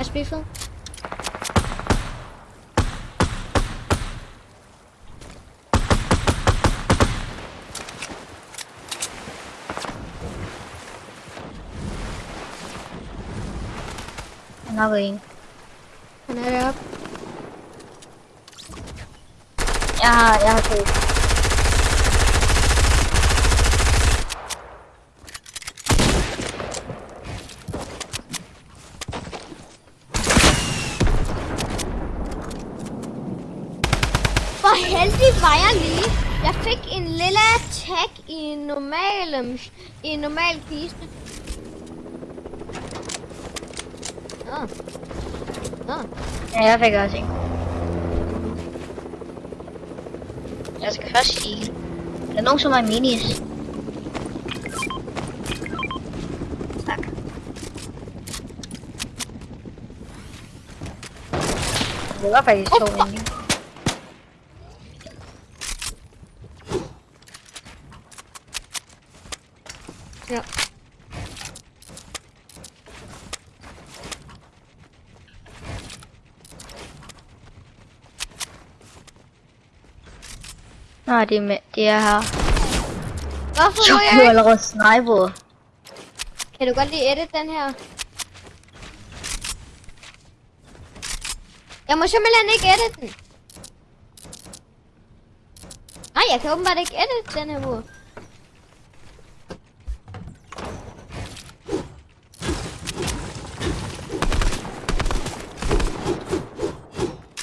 Gas refill. Han har været en. Han er deroppe. Jeg har, jeg har to. Hvor heldig var jeg lige. Jeg fik en lille tag i en normal, øhm, i en normal kiste. Nå. Nå. Ja, jeg fik også en. Jeg skal først sige. Der er nogen, som har minis. Tak. Det var faktisk to Nå, det er, med, det er her. Hvorfor Så må jeg ikke? allerede sniper. Kan du godt lige edit den her? Jeg må simpelthen ikke edit den. Nej, jeg kan åbenbart ikke edit den her mur.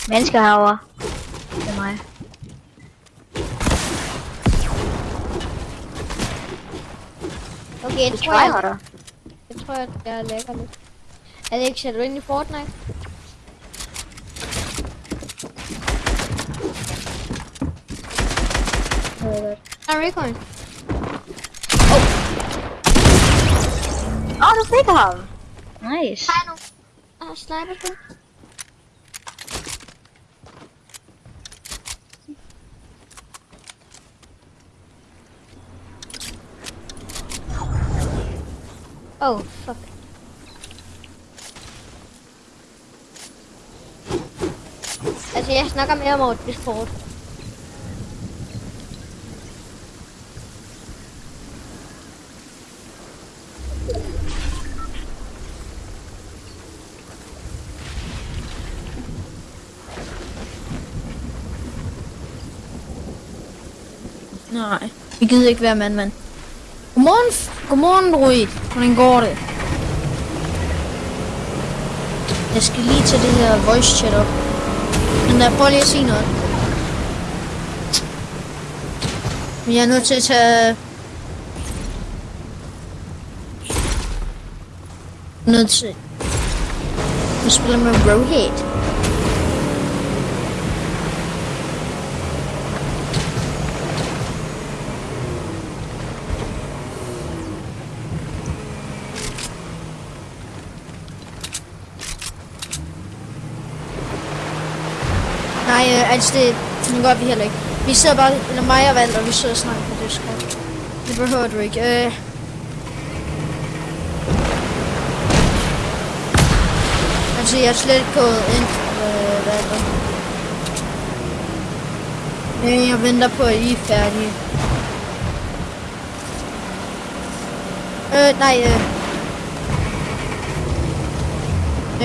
Mennesker herovre. Du tror, jeg, tryharder. jeg tror, at jeg lægger lidt. Er det ikke, ser du ind i Fortnite? Det. Der er recoil. Åh, oh, du fik ham. Nice. Jeg nu? Ah, sniper på. Oh, fuck. Altså, jeg snakker mere om over Discord. Nej, vi gider ikke være mand, mand. Godmorgen, godmorgen, Rui. Hvordan går det? Jeg skal lige tage det her voice chat op. Men der prøv lige at sige noget. Men jeg er nødt til at tage... Nødt til... Jeg spiller med Roadhead. Nej, det, det gør vi heller ikke. Vi sidder bare, eller mig og Valter, vi sidder og snakker på Discord. Det behøver du ikke. Øh. Altså, jeg er slet ikke gået ind, øh, Valder. Øh, jeg venter på, at I er færdige. Øh, nej, øh.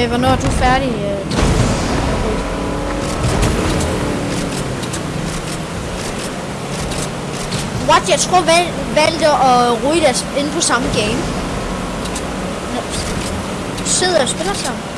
Øh, hvornår er du færdig? Øh? What? Jeg tror, valg, valgte at ryge deres inde på samme game. Nå, sidder og spiller sammen.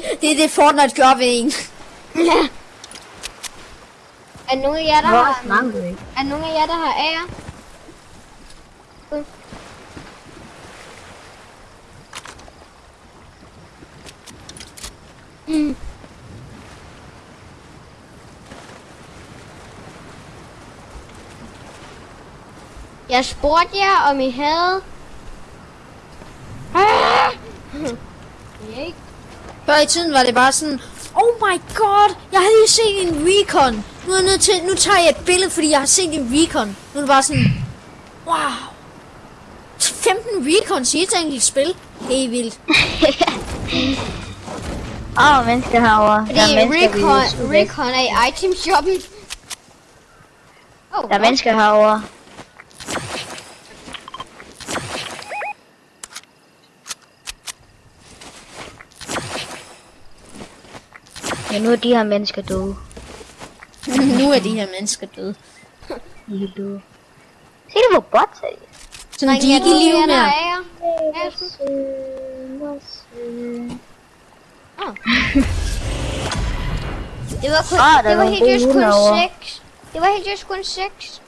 Det, det er det Fortnite gør ved en. Ja. Er nogen af jer, der Hvor har... Er nogen af jer, der har ære? Mm. Jeg spurgte jer, om I havde... Ah! Ikke? Før i tiden var det bare sådan, oh my god, jeg har lige set en recon. Nu er jeg nødt til, nu tager jeg et billede, fordi jeg har set en recon. Nu er det bare sådan, wow. 15 recons i et enkelt spil. Det er vildt. Åh, oh, mennesker herovre. Fordi Der er mennesker recon, recon er i item shoppen. Oh, Der er mennesker herovre. Ja, nu er de her mennesker døde. nu er de her mennesker døde. De er døde. Se det, hvor bot er de. Sådan, de er ikke i live mere. Det var kun, Ah, det var helt just kun hund herovre. 6. Det var helt just kun 6.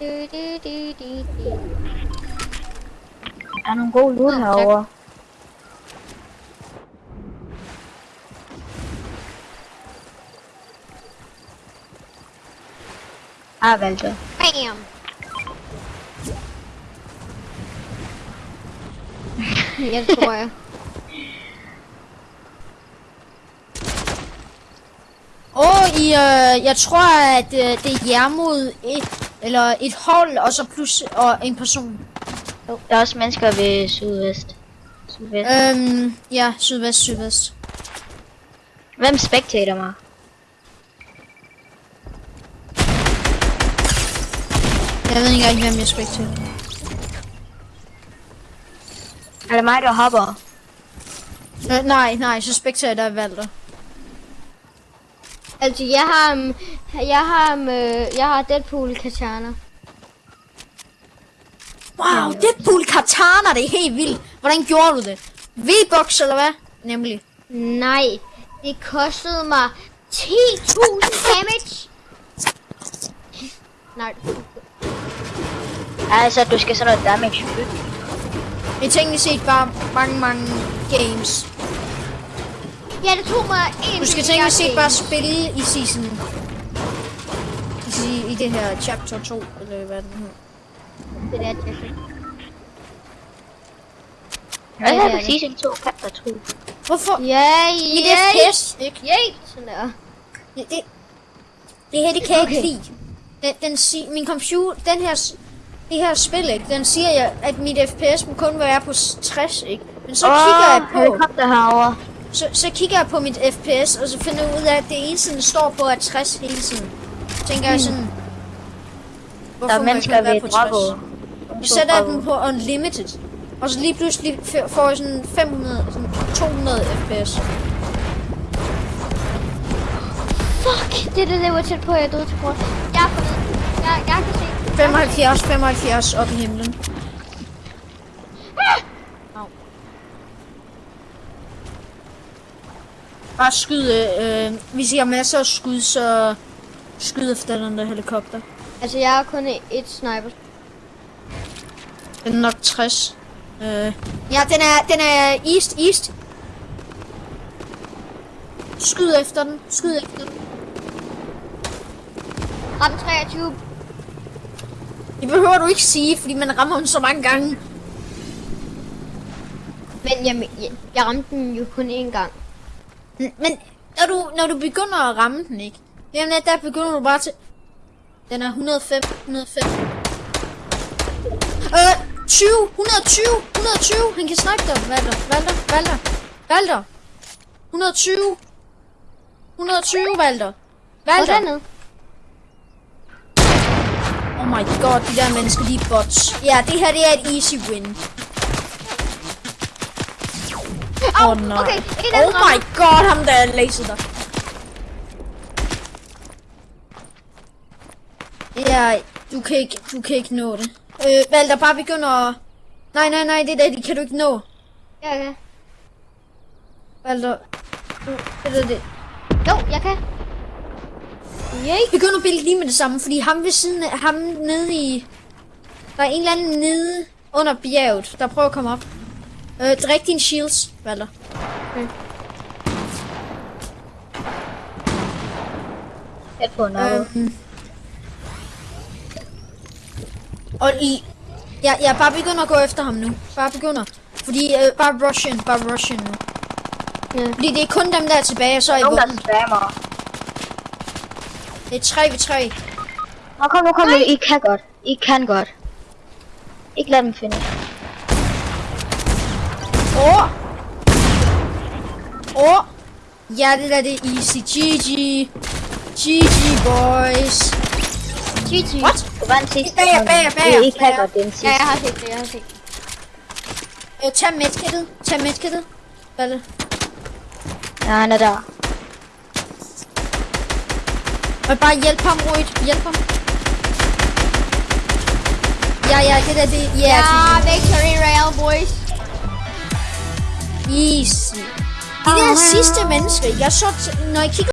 Du, du, du, du, du. Der er nogle gode tak. herovre. Ah, Walter. Bam! tror jeg. Og i, øh, jeg tror, at øh, det er jer mod et, eller et hold, og så plus og en person. Jo, der er også mennesker ved sydvest. Sydvest. Øhm, ja, sydvest, sydvest. Hvem spectator mig? Jeg ved ikke engang, hvem jeg spectator. Er det mig, der hopper? Øh, nej, nej, så spectator er Valter. Altså, jeg har, um, jeg har, um, øh, jeg har Deadpool Katana. Wow, Deadpool Katana, det er helt vildt. Hvordan gjorde du det? V-Box eller hvad? Nemlig. Nej, det kostede mig 10.000 damage. Nej, Altså, du skal sådan noget damage. Jeg tænkte set bare mange, mange games. ja, det tog mig en Du skal tænke set bare spille i season. I, I det her chapter 2, eller hvad den hedder. Det der, Jesse. Hvad er det er det season 2, chapter 2? Hvorfor? Ja, ja, FPS, ikke? ja, sådan der. Det, det, det her, det kan jeg Okay. ikke lide. Den, den min computer, den her, det her spil, ikke? Den siger jeg, at mit FPS må kun være på s- 60, ikke? Men så Åh, kigger jeg på, helikopter herovre. så, så kigger jeg på mit FPS, og så finder jeg ud af, at det eneste, den står på, er 60 hele tiden. Så tænker jeg sådan, Der hvorfor er må jeg mennesker ved på Drago. Jeg sætter den på unlimited. Og så lige pludselig får jeg sådan 500, sådan 200 fps. Fuck, det, det, det var tæt på, at jeg døde til kort. Jeg er på Jeg, jeg kan se. 75, 75 op i himlen. Au. Bare skyd, øh, hvis I har masser af skud, så skyd efter den der helikopter. Altså, jeg har kun et sniper. Den er nok 60. Øh. Ja, den er, den er east, east. Skyd efter den, skyd efter den. Ram 23. Det behøver du ikke sige, fordi man rammer den så mange gange. Men jeg, jeg, jeg ramte den jo kun én gang. Men når du, når du begynder at ramme den, ikke? Jamen, der begynder du bare til... Den er 105, 105. Øh, 20, 120, 120. Han kan snakke dig, Valter, Valter, Valter, Valter. 120. 120, Valter. Hvor Valter. Oh my god, de der mennesker, de er bots. Ja, det her, det er et easy win. Åh oh, nej. okay, oh my god, ham der laser dig. Ja, du kan ikke, du kan ikke nå det. Øh, Valter, bare begynder at... Nej, nej, nej, det der, det kan du ikke nå. Ja, ja. Valter, Det er det. Jo, jeg kan. Yay. Begynd at bille lige med det samme, fordi ham ved siden af, ham nede i... Der er en eller anden nede under bjerget, der prøver at komme op. Øh, drik dine shields, Valder. Tæt på noget. Øhm. Og i... Ja, jeg bare begynder at gå efter ham nu. Bare begynder. Fordi, øh, bare Russian, bare Russian nu. Ja. Fordi det er kun dem, der er tilbage, og så er I Nogen, der spammer. Det er 3 ved 3. Nå, kom nu, kom nu. I kan godt. I kan godt. Ikke lad dem finde. Åh! Åh! Ja, det der det er easy. GG. GG, boys. GG. What? Du var den sidste. Bager, bager, bager, I, kan bager. godt den Ja, sidste. jeg har set det, jeg har set det. Øh, tag medkittet. Tag medkittet. Hvad er det? Ja, han er der. Og bare hjælp ham, Ruid. Hjælp ham. Ja, ja, det der, det... Ja, Ja, victory rail, boys. Easy. De der sidste mennesker, jeg så, når jeg kigger